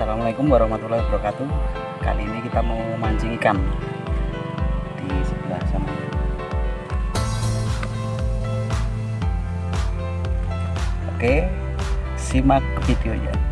Assalamualaikum warahmatullahi wabarakatuh. Kali ini kita mau mancing ikan di sebelah sana. Oke simak videonya.